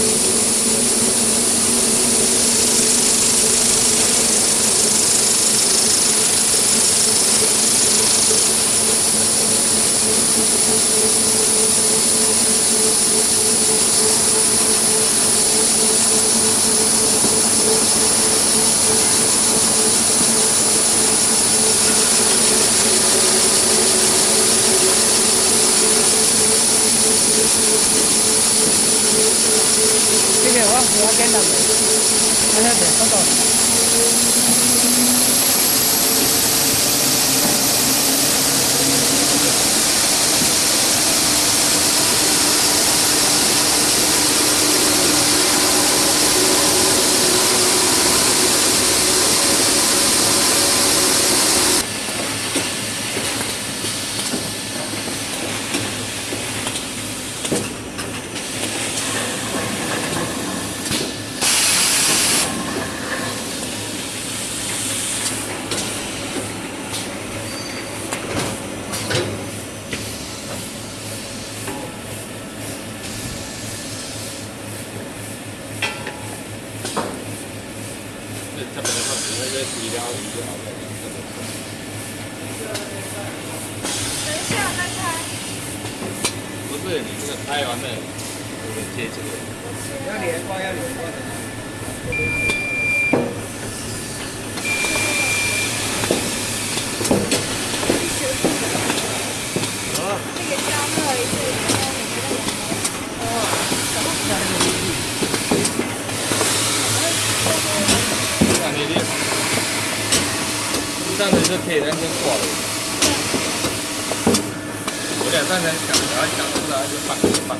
Thank you. 这边我我要跟他们，他要得，他走。那个底料鱼就好了。等一下再开。不是你这个拍完了，我们接这个。要连贯，要连贯的。这个加热一次，这样你的，这样子就可以完全挂了。我两三层想，然后想出来就放就放。